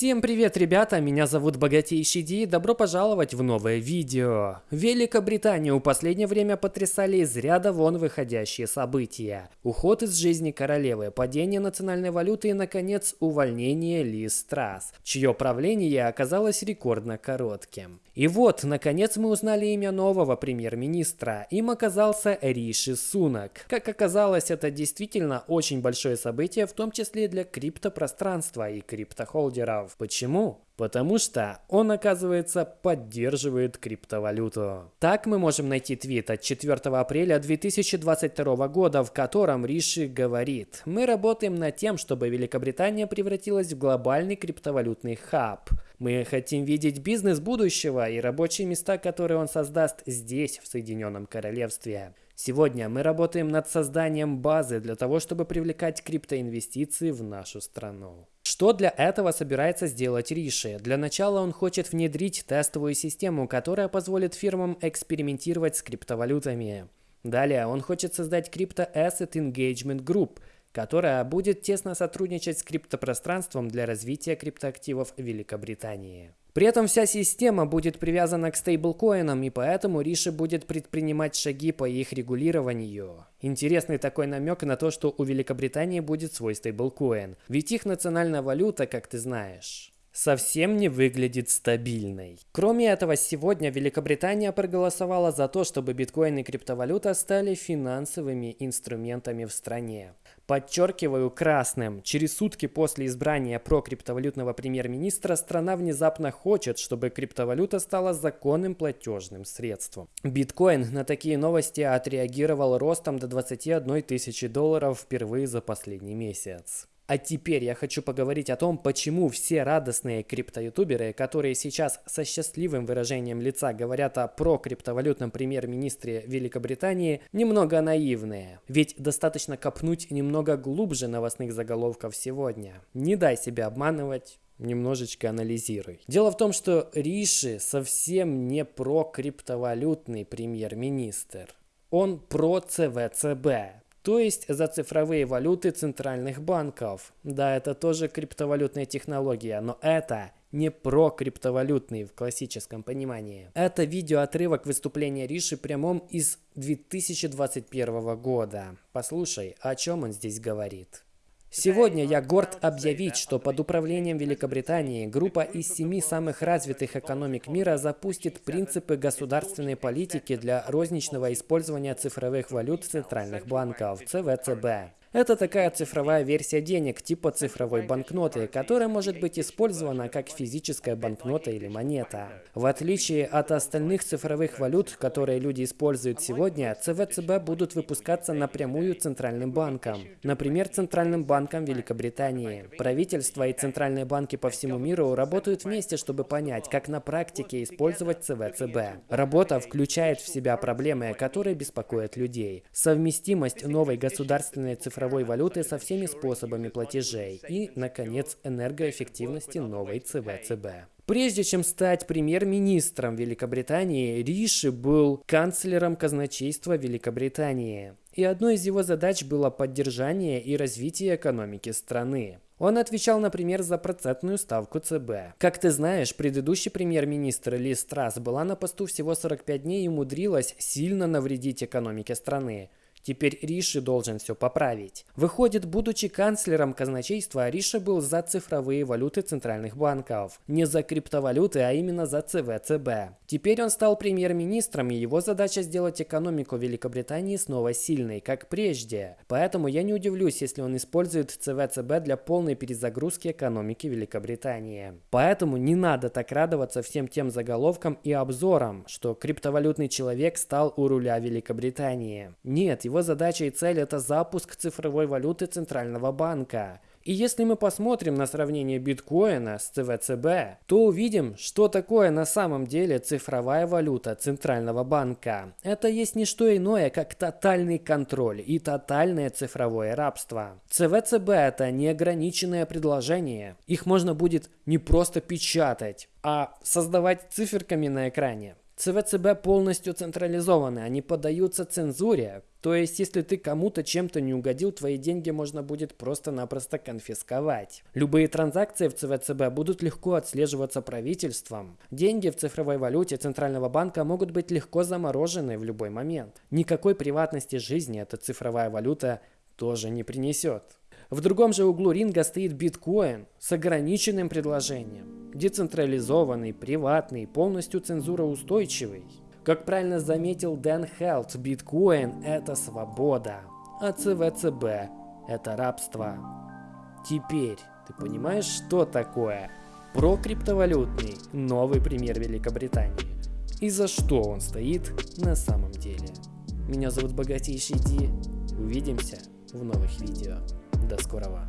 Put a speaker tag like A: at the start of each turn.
A: Всем привет, ребята! Меня зовут Богатейший Ди и добро пожаловать в новое видео. Великобританию в последнее время потрясали из ряда вон выходящие события. Уход из жизни королевы, падение национальной валюты и, наконец, увольнение Лиз Трасс, чье правление оказалось рекордно коротким. И вот, наконец, мы узнали имя нового премьер-министра. Им оказался Риши Сунак. Как оказалось, это действительно очень большое событие, в том числе для криптопространства и криптохолдеров. Почему? Потому что он, оказывается, поддерживает криптовалюту. Так мы можем найти твит от 4 апреля 2022 года, в котором Риши говорит «Мы работаем над тем, чтобы Великобритания превратилась в глобальный криптовалютный хаб. Мы хотим видеть бизнес будущего и рабочие места, которые он создаст здесь, в Соединенном Королевстве. Сегодня мы работаем над созданием базы для того, чтобы привлекать криптоинвестиции в нашу страну. Что для этого собирается сделать Риши? Для начала он хочет внедрить тестовую систему, которая позволит фирмам экспериментировать с криптовалютами. Далее он хочет создать Crypto Asset Engagement Group, которая будет тесно сотрудничать с криптопространством для развития криптоактивов Великобритании. При этом вся система будет привязана к стейблкоинам, и поэтому Риши будет предпринимать шаги по их регулированию. Интересный такой намек на то, что у Великобритании будет свой стейблкоин, ведь их национальная валюта, как ты знаешь совсем не выглядит стабильной. Кроме этого, сегодня Великобритания проголосовала за то, чтобы биткоин и криптовалюта стали финансовыми инструментами в стране. Подчеркиваю красным, через сутки после избрания прокриптовалютного премьер-министра страна внезапно хочет, чтобы криптовалюта стала законным платежным средством. Биткоин на такие новости отреагировал ростом до 21 тысячи долларов впервые за последний месяц. А теперь я хочу поговорить о том, почему все радостные криптоютуберы, которые сейчас со счастливым выражением лица говорят о прокриптовалютном премьер-министре Великобритании, немного наивные. Ведь достаточно копнуть немного глубже новостных заголовков сегодня. Не дай себя обманывать, немножечко анализируй. Дело в том, что Риши совсем не про криптовалютный премьер-министр. Он про ЦВЦБ, то есть за цифровые валюты центральных банков. Да, это тоже криптовалютная технология, но это не про криптовалютный в классическом понимании. Это видеоотрывок выступления Риши прямом из 2021 года. Послушай, о чем он здесь говорит. Сегодня я горд объявить, что под управлением Великобритании группа из семи самых развитых экономик мира запустит принципы государственной политики для розничного использования цифровых валют центральных банков ЦВЦБ. Это такая цифровая версия денег типа цифровой банкноты, которая может быть использована как физическая банкнота или монета. В отличие от остальных цифровых валют, которые люди используют сегодня, ЦВЦБ будут выпускаться напрямую Центральным банком. Например, Центральным банком Великобритании. Правительство и центральные банки по всему миру работают вместе, чтобы понять, как на практике использовать ЦВЦБ. Работа включает в себя проблемы, которые беспокоят людей. Совместимость новой государственной цифровой цифровой валюты со всеми способами платежей и, наконец, энергоэффективности новой ЦВЦБ. Прежде чем стать премьер-министром Великобритании, Риши был канцлером казначейства Великобритании. И одной из его задач было поддержание и развитие экономики страны. Он отвечал, например, за процентную ставку ЦБ. Как ты знаешь, предыдущий премьер-министр Ли Страс была на посту всего 45 дней и умудрилась сильно навредить экономике страны. Теперь Риши должен все поправить. Выходит, будучи канцлером казначейства, Риша был за цифровые валюты центральных банков. Не за криптовалюты, а именно за ЦВЦБ. Теперь он стал премьер-министром, и его задача сделать экономику Великобритании снова сильной, как прежде. Поэтому я не удивлюсь, если он использует ЦВЦБ для полной перезагрузки экономики Великобритании. Поэтому не надо так радоваться всем тем заголовкам и обзорам, что криптовалютный человек стал у руля Великобритании. Нет, его задача и цель – это запуск цифровой валюты Центрального банка. И если мы посмотрим на сравнение биткоина с ЦВЦБ, то увидим, что такое на самом деле цифровая валюта Центрального банка. Это есть не что иное, как тотальный контроль и тотальное цифровое рабство. ЦВЦБ – это неограниченное предложение. Их можно будет не просто печатать, а создавать циферками на экране. ЦВЦБ полностью централизованы, они поддаются цензуре. То есть, если ты кому-то чем-то не угодил, твои деньги можно будет просто-напросто конфисковать. Любые транзакции в ЦВЦБ будут легко отслеживаться правительством. Деньги в цифровой валюте Центрального банка могут быть легко заморожены в любой момент. Никакой приватности жизни эта цифровая валюта тоже не принесет. В другом же углу ринга стоит биткоин с ограниченным предложением. Децентрализованный, приватный, полностью цензуроустойчивый. Как правильно заметил Дэн Хелт, биткоин – это свобода, а ЦВЦБ – это рабство. Теперь ты понимаешь, что такое прокриптовалютный новый пример Великобритании и за что он стоит на самом деле. Меня зовут Богатейший Ди. Увидимся в новых видео. До скорого!